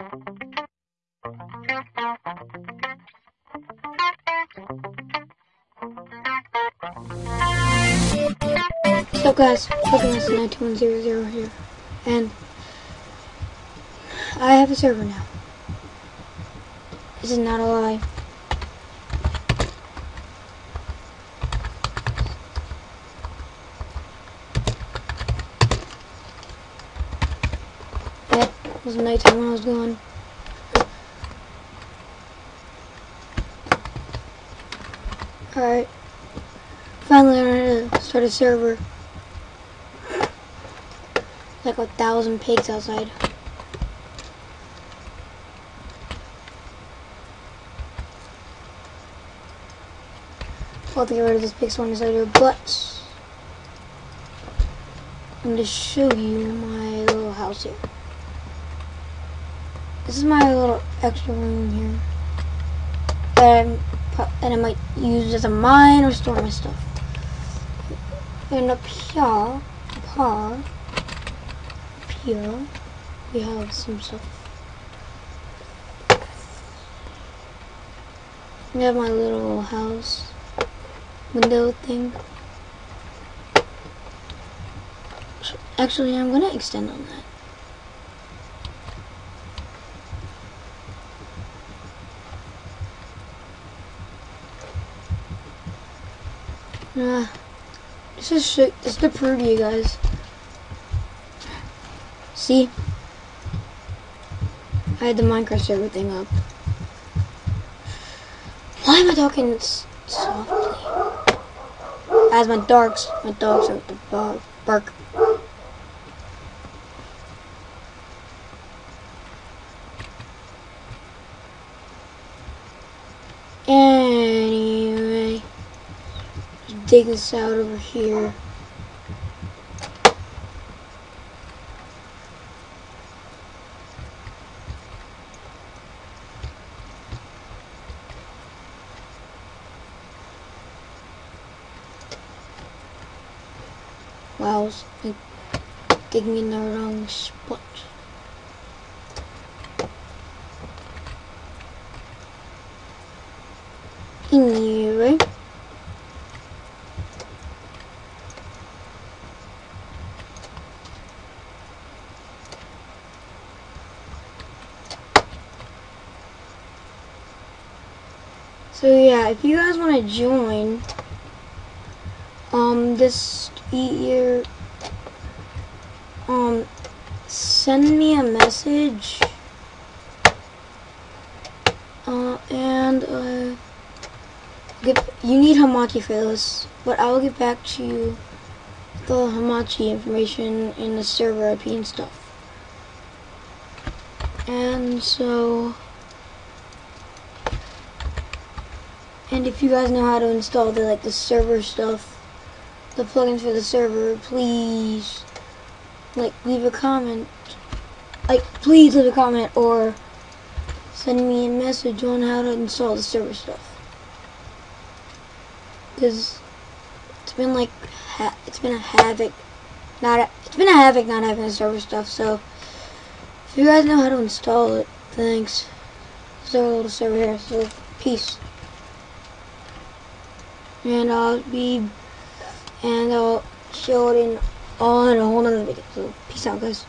So guys, Pokemon 9100 here, and I have a server now. This is not a lie. It was nighttime when I was gone. Alright. Finally I learned to start a server. Like a thousand pigs outside. I'll have to get rid of this big one later, but I'm going to show you my little house here. This is my little extra room here that, I'm, that I might use as a mine or store my stuff. And up here, up here, up here, we have some stuff. We have my little house window thing. Actually, I'm gonna extend on that. Uh, this is shit. This is to you guys. See? I had the Minecraft server thing up. Why am I talking softly? As my dogs, my dogs are the bark. just dig this out over here. Wow, like, digging in the wrong spot. Anyway. So yeah, if you guys want to join, um, this year, um, send me a message, uh, and, uh, get, you need Hamachi for this, but I will get back to you the Hamachi information in the server IP and stuff. And so, and if you guys know how to install the like the server stuff, the plugins for the server, please like leave a comment. Like please leave a comment or send me a message on how to install the server stuff. Cause it's been like it's been a havoc, not a, it's been a havoc not having the server stuff. So if you guys know how to install it, thanks. So a little server here. So peace. And I'll be and I'll show it in all in a whole nother video. So peace out guys.